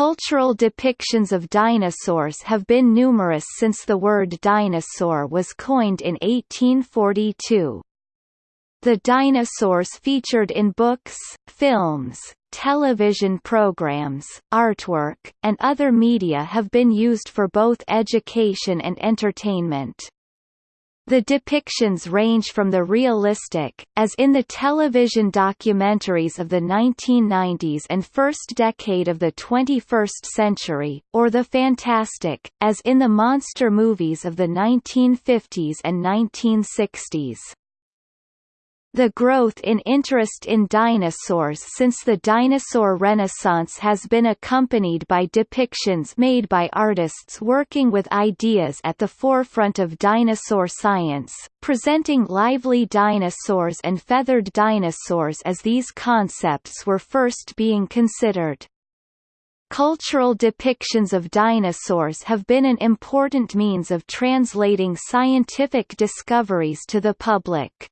Cultural depictions of dinosaurs have been numerous since the word dinosaur was coined in 1842. The dinosaurs featured in books, films, television programs, artwork, and other media have been used for both education and entertainment. The depictions range from the realistic, as in the television documentaries of the 1990s and first decade of the 21st century, or the fantastic, as in the monster movies of the 1950s and 1960s. The growth in interest in dinosaurs since the dinosaur renaissance has been accompanied by depictions made by artists working with ideas at the forefront of dinosaur science, presenting lively dinosaurs and feathered dinosaurs as these concepts were first being considered. Cultural depictions of dinosaurs have been an important means of translating scientific discoveries to the public.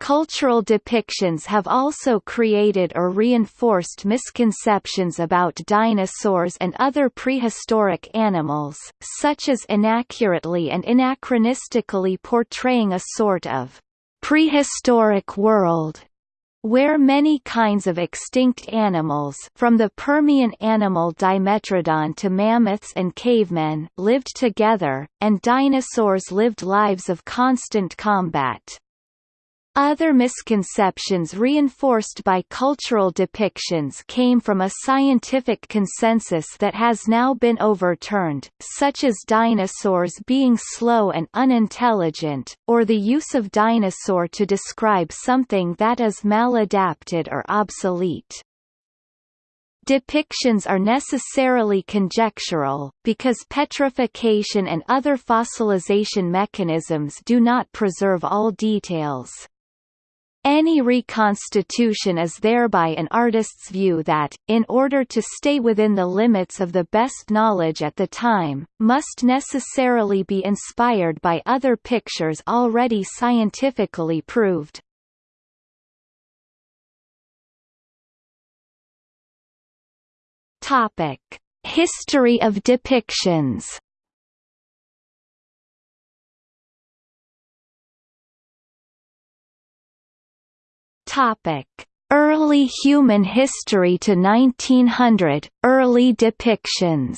Cultural depictions have also created or reinforced misconceptions about dinosaurs and other prehistoric animals, such as inaccurately and anachronistically portraying a sort of prehistoric world where many kinds of extinct animals from the Permian animal Dimetrodon to mammoths and cavemen lived together, and dinosaurs lived lives of constant combat. Other misconceptions reinforced by cultural depictions came from a scientific consensus that has now been overturned, such as dinosaurs being slow and unintelligent, or the use of dinosaur to describe something that is maladapted or obsolete. Depictions are necessarily conjectural, because petrification and other fossilization mechanisms do not preserve all details. Any reconstitution is thereby an artist's view that, in order to stay within the limits of the best knowledge at the time, must necessarily be inspired by other pictures already scientifically proved. History of depictions. Topic: Early human history to 1900, early depictions.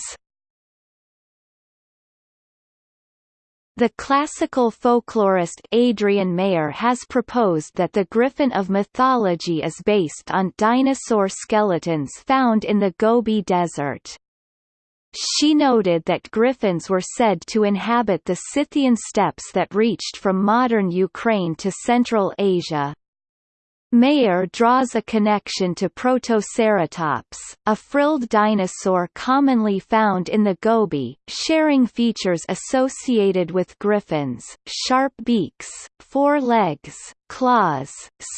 The classical folklorist Adrienne Mayor has proposed that the griffin of mythology is based on dinosaur skeletons found in the Gobi Desert. She noted that griffins were said to inhabit the Scythian steppes that reached from modern Ukraine to Central Asia. Mayor draws a connection to Protoceratops, a frilled dinosaur commonly found in the Gobi, sharing features associated with griffins, sharp beaks, four legs, claws,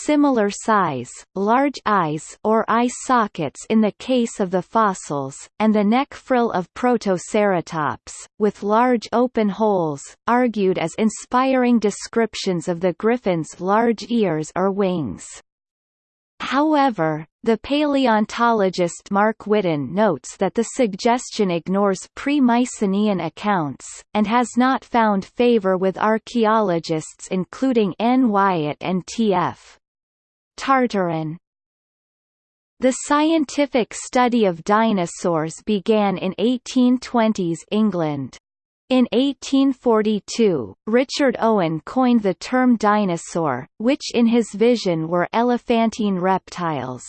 similar size, large eyes or eye sockets in the case of the fossils, and the neck frill of Protoceratops, with large open holes, argued as inspiring descriptions of the griffin's large ears or wings. However, the paleontologist Mark Witton notes that the suggestion ignores pre-Mycenaean accounts, and has not found favor with archaeologists including N. Wyatt and T.F. Tartarin. The scientific study of dinosaurs began in 1820s England. In 1842, Richard Owen coined the term dinosaur, which in his vision were elephantine reptiles.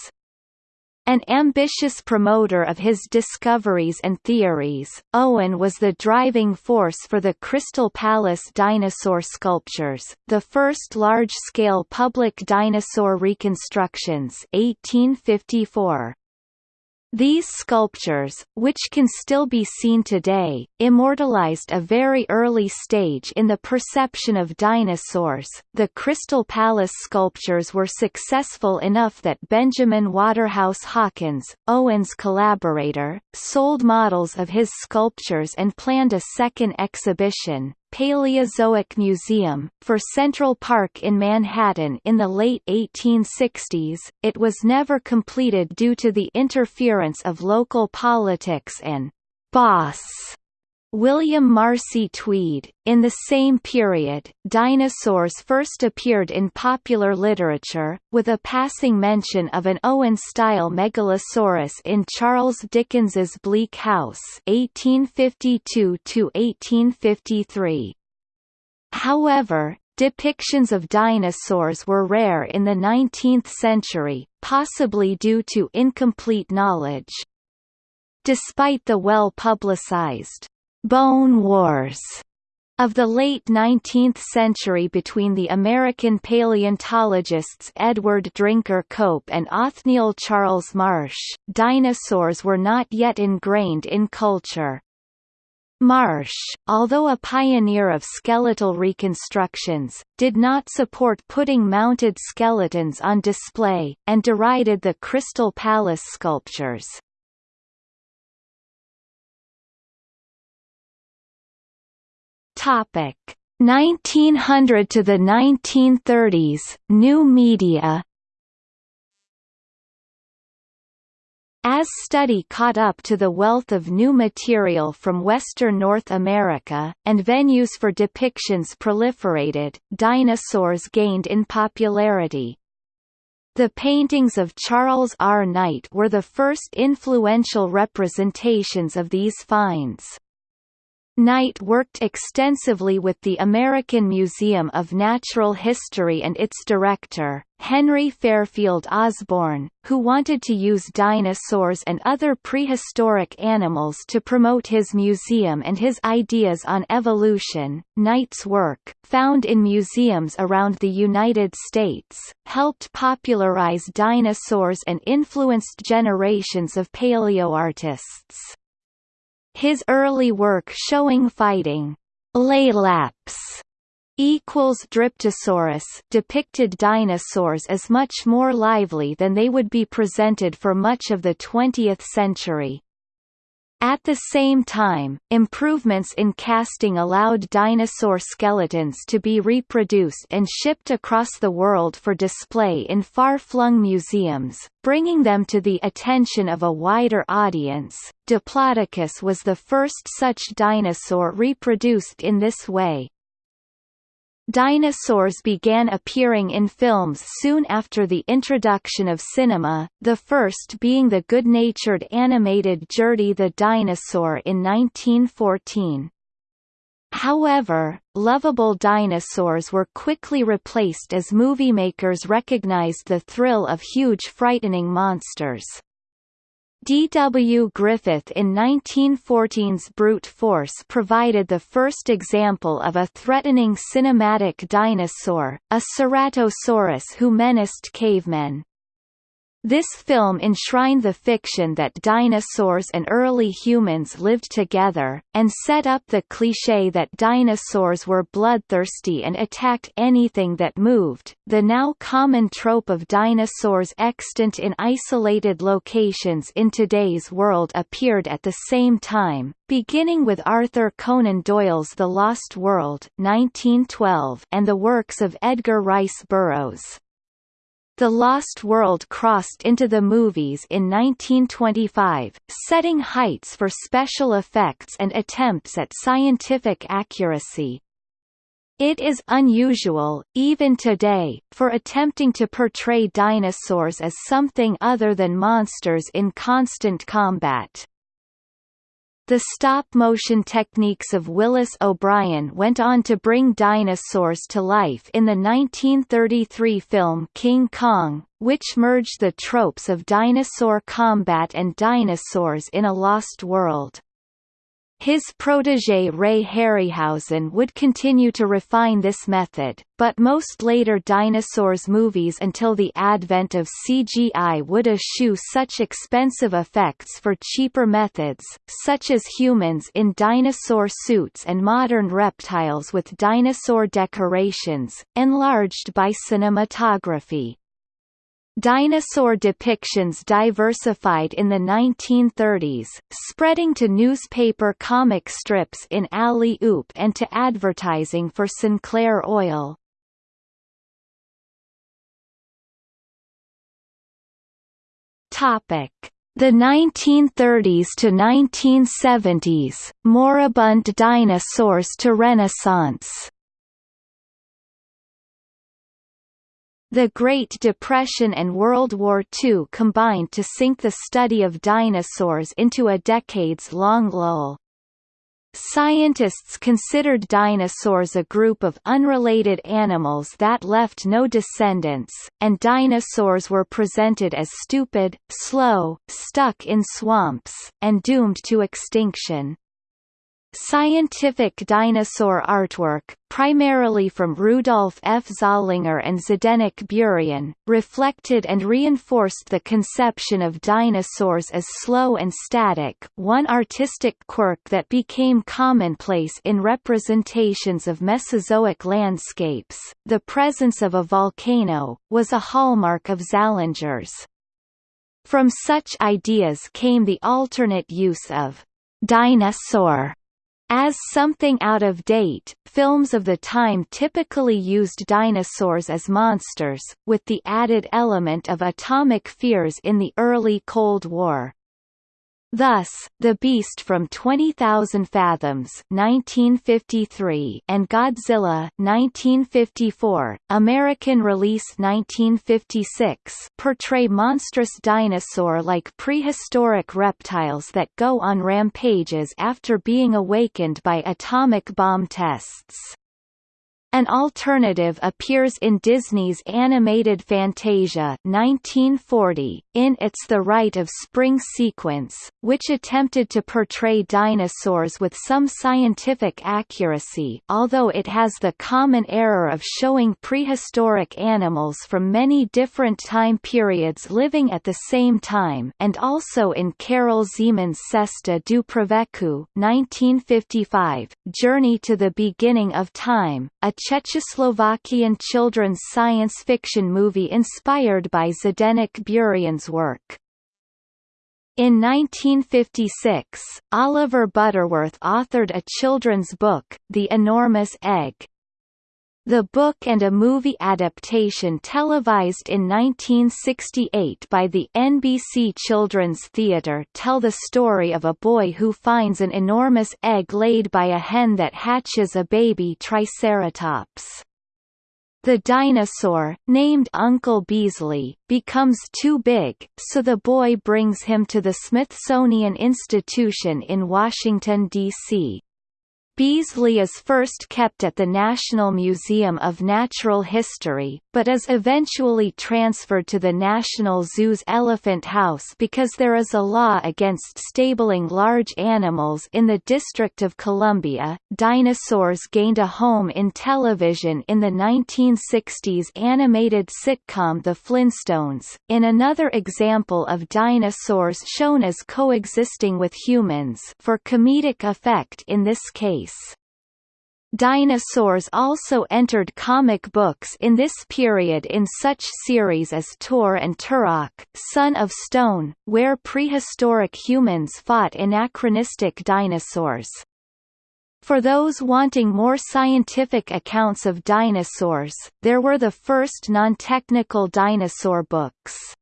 An ambitious promoter of his discoveries and theories, Owen was the driving force for the Crystal Palace dinosaur sculptures, the first large-scale public dinosaur reconstructions 1854. These sculptures, which can still be seen today, immortalized a very early stage in the perception of dinosaurs. The Crystal Palace sculptures were successful enough that Benjamin Waterhouse Hawkins, Owen's collaborator, sold models of his sculptures and planned a second exhibition, Paleozoic Museum, for Central Park in Manhattan in the late 1860s, it was never completed due to the interference of local politics and «boss» William Marcy Tweed. In the same period, dinosaurs first appeared in popular literature, with a passing mention of an Owen-style megalosaurus in Charles Dickens's Bleak House (1852–1853). However, depictions of dinosaurs were rare in the 19th century, possibly due to incomplete knowledge. Despite the well-publicized Bone Wars of the late 19th century between the American paleontologists Edward Drinker Cope and Othniel Charles Marsh, dinosaurs were not yet ingrained in culture. Marsh, although a pioneer of skeletal reconstructions, did not support putting mounted skeletons on display, and derided the Crystal Palace sculptures. Topic 1900 to the 1930s New media As study caught up to the wealth of new material from Western North America, and venues for depictions proliferated, dinosaurs gained in popularity. The paintings of Charles R. Knight were the first influential representations of these finds. Knight worked extensively with the American Museum of Natural History and its director, Henry Fairfield Osborn, who wanted to use dinosaurs and other prehistoric animals to promote his museum and his ideas on evolution. Knight's work, found in museums around the United States, helped popularize dinosaurs and influenced generations of paleoartists. His early work showing fighting Laelaps equals Dryptosaurus depicted dinosaurs as much more lively than they would be presented for much of the 20th century. At the same time, improvements in casting allowed dinosaur skeletons to be reproduced and shipped across the world for display in far-flung museums, bringing them to the attention of a wider audience. Diplodocus was the first such dinosaur reproduced in this way. Dinosaurs began appearing in films soon after the introduction of cinema, the first being the good-natured animated Gertie the Dinosaur in 1914. However, lovable dinosaurs were quickly replaced as moviemakers recognized the thrill of huge frightening monsters. D. W. Griffith in 1914's Brute Force provided the first example of a threatening cinematic dinosaur, a Ceratosaurus who menaced cavemen. This film enshrined the fiction that dinosaurs and early humans lived together, and set up the cliché that dinosaurs were bloodthirsty and attacked anything that moved. The now common trope of dinosaurs extant in isolated locations in today's world appeared at the same time, beginning with Arthur Conan Doyle's The Lost World 1912 and the works of Edgar Rice Burroughs. The Lost World crossed into the movies in 1925, setting heights for special effects and attempts at scientific accuracy. It is unusual, even today, for attempting to portray dinosaurs as something other than monsters in constant combat. The stop-motion techniques of Willis O'Brien went on to bring dinosaurs to life in the 1933 film King Kong, which merged the tropes of dinosaur combat and dinosaurs in a lost world. His protégé Ray Harryhausen would continue to refine this method, but most later dinosaurs movies until the advent of CGI would eschew such expensive effects for cheaper methods, such as humans in dinosaur suits and modern reptiles with dinosaur decorations, enlarged by cinematography. Dinosaur depictions diversified in the 1930s, spreading to newspaper comic strips in Alley-Oop and to advertising for Sinclair Oil. Topic: The 1930s to 1970s, moribund dinosaurs to Renaissance. The Great Depression and World War II combined to sink the study of dinosaurs into a decades-long lull. Scientists considered dinosaurs a group of unrelated animals that left no descendants, and dinosaurs were presented as stupid, slow, stuck in swamps, and doomed to extinction. Scientific dinosaur artwork, primarily from Rudolf F. Zallinger and Zdenek Burian, reflected and reinforced the conception of dinosaurs as slow and static one artistic quirk that became commonplace in representations of Mesozoic landscapes. The presence of a volcano, was a hallmark of Zallinger's. From such ideas came the alternate use of dinosaur as something out of date, films of the time typically used dinosaurs as monsters, with the added element of atomic fears in the early Cold War. Thus, The Beast from 20,000 Fathoms 1953 and Godzilla 1954, American release 1956 portray monstrous dinosaur-like prehistoric reptiles that go on rampages after being awakened by atomic bomb tests. An alternative appears in Disney's animated Fantasia 1940, in its the Rite of Spring sequence, which attempted to portray dinosaurs with some scientific accuracy although it has the common error of showing prehistoric animals from many different time periods living at the same time and also in Karel Zeman's Cesta do pravěku 1955, Journey to the Beginning of Time, a Czechoslovakian children's science fiction movie inspired by Zdenek Burian's work. In 1956, Oliver Butterworth authored a children's book, The Enormous Egg. The book and a movie adaptation televised in 1968 by the NBC Children's Theatre tell the story of a boy who finds an enormous egg laid by a hen that hatches a baby Triceratops. The dinosaur, named Uncle Beasley, becomes too big, so the boy brings him to the Smithsonian Institution in Washington, D.C. Beasley is first kept at the National Museum of Natural History, but is eventually transferred to the National Zoo's Elephant House because there is a law against stabling large animals in the District of Columbia. Dinosaurs gained a home in television in the 1960s animated sitcom The Flintstones, in another example of dinosaurs shown as coexisting with humans for comedic effect in this case. Dinosaurs also entered comic books in this period in such series as Tor and Turok, Son of Stone, where prehistoric humans fought anachronistic dinosaurs. For those wanting more scientific accounts of dinosaurs, there were the first non-technical dinosaur books.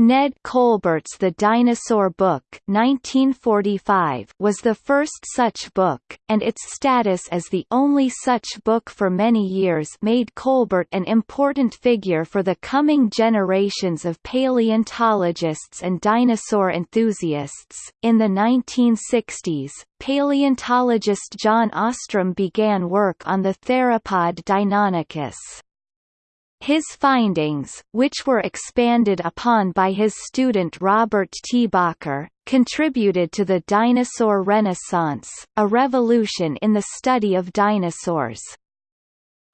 Ned Colbert's The Dinosaur Book 1945 was the first such book, and its status as the only such book for many years made Colbert an important figure for the coming generations of paleontologists and dinosaur enthusiasts. In the 1960s, paleontologist John Ostrom began work on the theropod Deinonychus. His findings, which were expanded upon by his student Robert T. Bakker, contributed to the dinosaur renaissance, a revolution in the study of dinosaurs.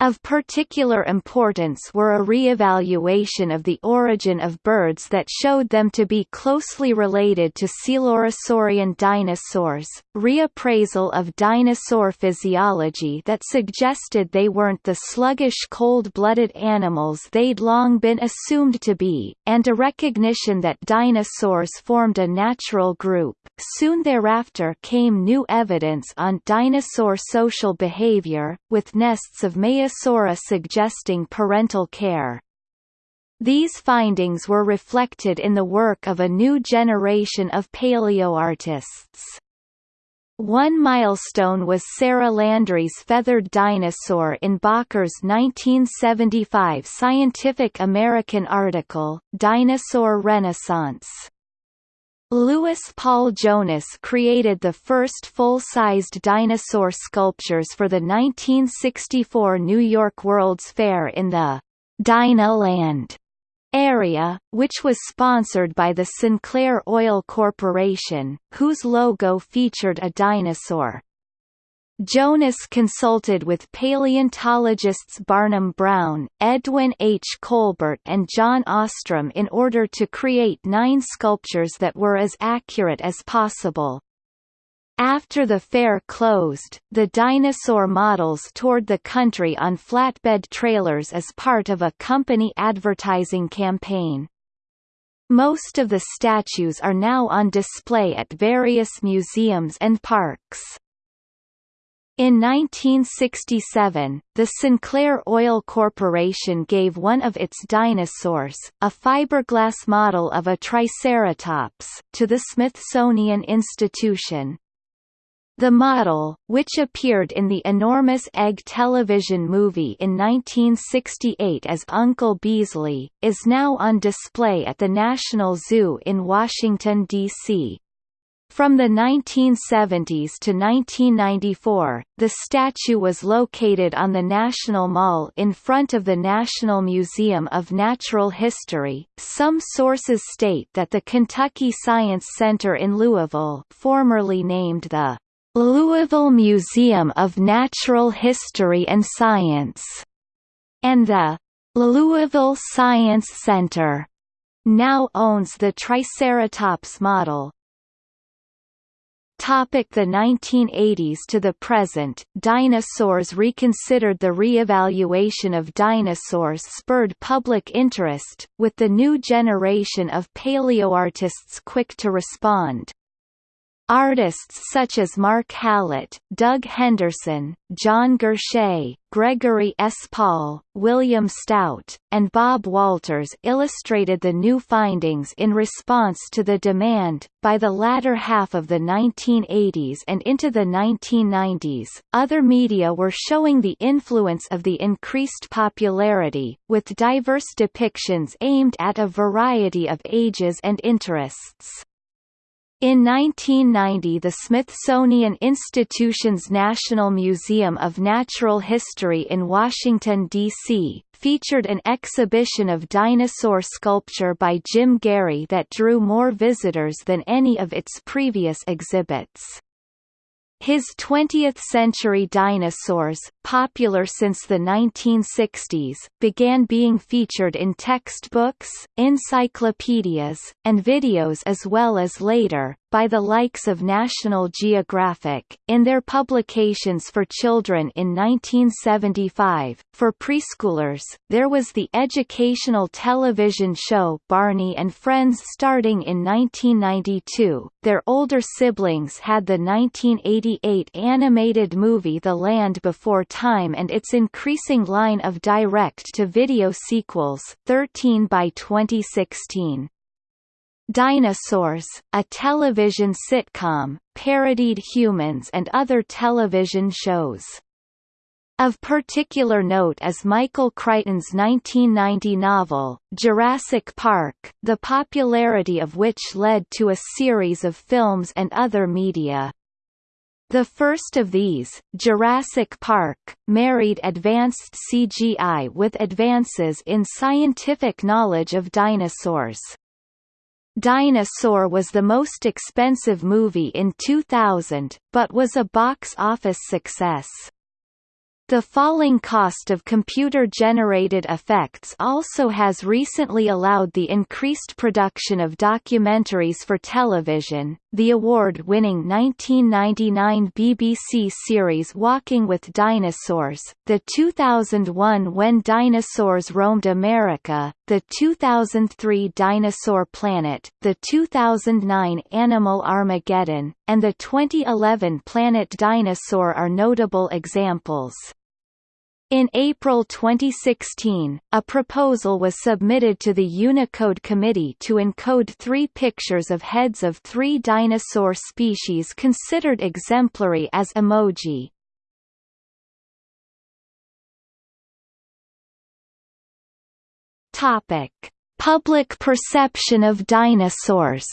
Of particular importance were a re-evaluation of the origin of birds that showed them to be closely related to coelurosaurian dinosaurs, reappraisal of dinosaur physiology that suggested they weren't the sluggish cold-blooded animals they'd long been assumed to be, and a recognition that dinosaurs formed a natural group. Soon thereafter came new evidence on dinosaur social behavior, with nests of Maya Maiasaura suggesting parental care. These findings were reflected in the work of a new generation of paleoartists. One milestone was Sarah Landry's feathered dinosaur in Bakker's 1975 Scientific American article, Dinosaur Renaissance. Louis Paul Jonas created the first full-sized dinosaur sculptures for the 1964 New York World's Fair in the Dinoland area, which was sponsored by the Sinclair Oil Corporation, whose logo featured a dinosaur. Jonas consulted with paleontologists Barnum Brown, Edwin H. Colbert and John Ostrom in order to create nine sculptures that were as accurate as possible. After the fair closed, the dinosaur models toured the country on flatbed trailers as part of a company advertising campaign. Most of the statues are now on display at various museums and parks. In 1967, the Sinclair Oil Corporation gave one of its dinosaurs, a fiberglass model of a Triceratops, to the Smithsonian Institution. The model, which appeared in the Enormous Egg television movie in 1968 as Uncle Beasley, is now on display at the National Zoo in Washington, D.C. From the 1970s to 1994, the statue was located on the National Mall in front of the National Museum of Natural History. Some sources state that the Kentucky Science Center in Louisville, formerly named the Louisville Museum of Natural History and Science, and the Louisville Science Center, now owns the Triceratops model. Topic the 1980s to the present, dinosaurs reconsidered The re-evaluation of dinosaurs spurred public interest, with the new generation of paleoartists quick to respond. Artists such as Mark Hallett, Doug Henderson, John Gurche, Gregory S. Paul, William Stout, and Bob Walters illustrated the new findings in response to the demand. By the latter half of the 1980s and into the 1990s, other media were showing the influence of the increased popularity, with diverse depictions aimed at a variety of ages and interests. In 1990 the Smithsonian Institution's National Museum of Natural History in Washington, D.C., featured an exhibition of dinosaur sculpture by Jim Gary that drew more visitors than any of its previous exhibits. His 20th-century dinosaurs, popular since the 1960s, began being featured in textbooks, encyclopedias, and videos as well as later, by the likes of National Geographic, in their publications for children in 1975. For preschoolers, there was the educational television show Barney and Friends starting in 1992. Their older siblings had the 1988 animated movie The Land Before Time and its increasing line of direct-to-video sequels, 13 by 2016. Dinosaurs, a television sitcom, parodied humans and other television shows. Of particular note is Michael Crichton's 1990 novel, Jurassic Park, the popularity of which led to a series of films and other media. The first of these, Jurassic Park, married advanced CGI with advances in scientific knowledge of dinosaurs. Dinosaur was the most expensive movie in 2000, but was a box office success. The falling cost of computer-generated effects also has recently allowed the increased production of documentaries for television. The award-winning 1999 BBC series Walking with Dinosaurs, the 2001 When Dinosaurs Roamed America, the 2003 Dinosaur Planet, the 2009 Animal Armageddon, and the 2011 Planet Dinosaur are notable examples. In April 2016, a proposal was submitted to the Unicode Committee to encode three pictures of heads of three dinosaur species considered exemplary as emoji. Topic: Public perception of dinosaurs.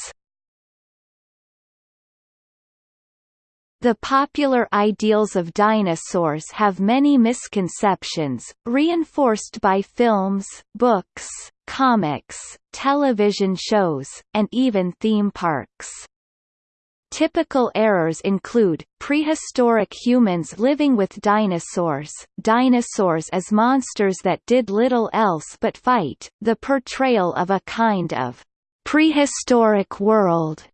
The popular ideals of dinosaurs have many misconceptions, reinforced by films, books, comics, television shows, and even theme parks. Typical errors include, prehistoric humans living with dinosaurs, dinosaurs as monsters that did little else but fight, the portrayal of a kind of prehistoric world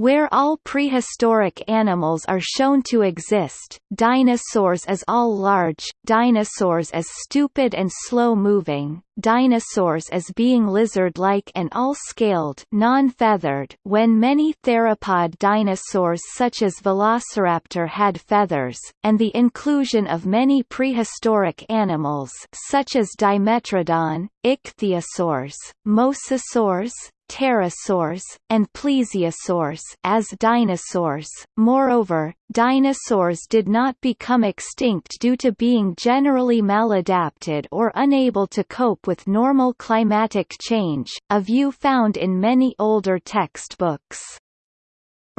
where all prehistoric animals are shown to exist, dinosaurs as all large, dinosaurs as stupid and slow-moving, dinosaurs as being lizard-like and all-scaled non-feathered. When many theropod dinosaurs such as Velociraptor had feathers, and the inclusion of many prehistoric animals such as Dimetrodon, ichthyosaurs, mosasaurs, pterosaurs, and plesiosaurs as dinosaurs. Moreover, dinosaurs did not become extinct due to being generally maladapted or unable to cope with normal climatic change, a view found in many older textbooks.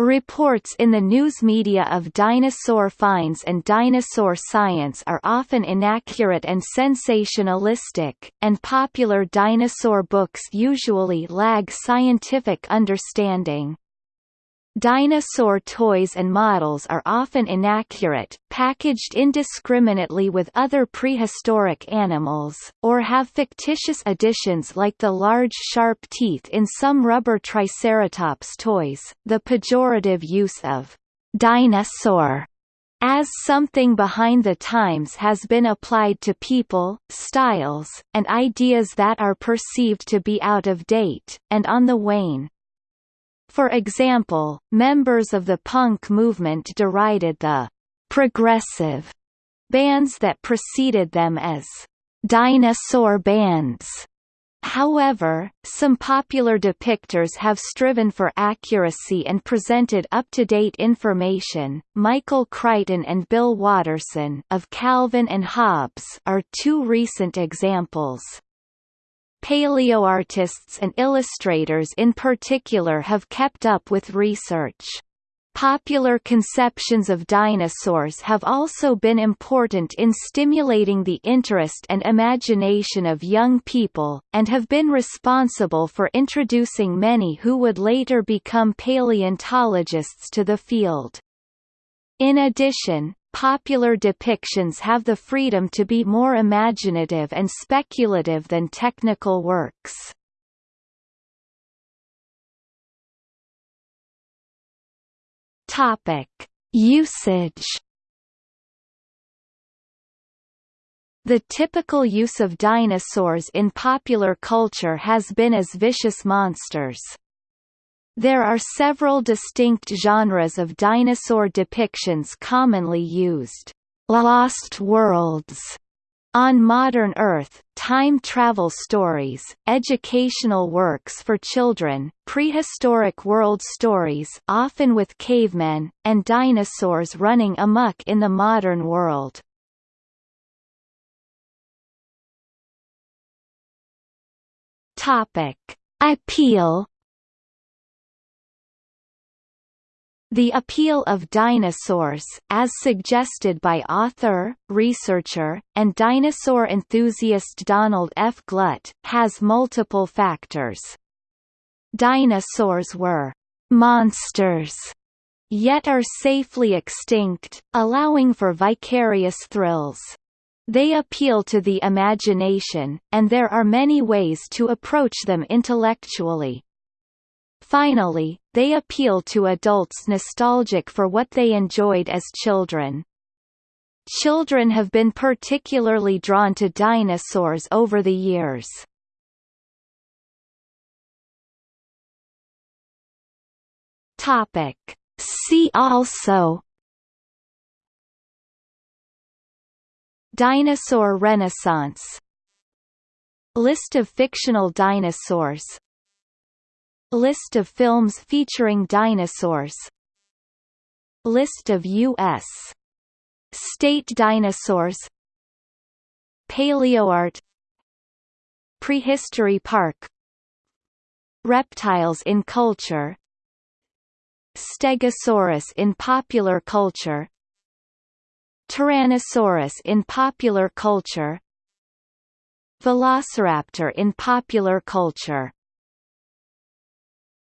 Reports in the news media of dinosaur finds and dinosaur science are often inaccurate and sensationalistic, and popular dinosaur books usually lag scientific understanding. Dinosaur toys and models are often inaccurate, packaged indiscriminately with other prehistoric animals, or have fictitious additions like the large sharp teeth in some rubber Triceratops toys. The pejorative use of dinosaur as something behind the times has been applied to people, styles, and ideas that are perceived to be out of date, and on the wane. For example, members of the punk movement derided the «progressive» bands that preceded them as «dinosaur bands». However, some popular depictors have striven for accuracy and presented up-to-date information. Michael Crichton and Bill Watterson of Calvin and Hobbes are two recent examples. Paleoartists and illustrators in particular have kept up with research. Popular conceptions of dinosaurs have also been important in stimulating the interest and imagination of young people, and have been responsible for introducing many who would later become paleontologists to the field. In addition, Popular depictions have the freedom to be more imaginative and speculative than technical works. Topic: Usage. The typical use of dinosaurs in popular culture has been as vicious monsters. There are several distinct genres of dinosaur depictions commonly used. Lost worlds on modern Earth, time travel stories, educational works for children, prehistoric world stories often with cavemen, and dinosaurs running amok in the modern world. Topic: Appeal The appeal of dinosaurs as suggested by author, researcher, and dinosaur enthusiast Donald F. Glut, has multiple factors. Dinosaurs were «monsters» yet are safely extinct, allowing for vicarious thrills. They appeal to the imagination, and there are many ways to approach them intellectually. Finally, they appeal to adults nostalgic for what they enjoyed as children. Children have been particularly drawn to dinosaurs over the years. Topic. See also Dinosaur Renaissance List of fictional dinosaurs List of films featuring dinosaurs. List of U.S. state dinosaurs. Paleoart. Prehistory Park. Reptiles in culture. Stegosaurus in popular culture. Tyrannosaurus in popular culture. Velociraptor in popular culture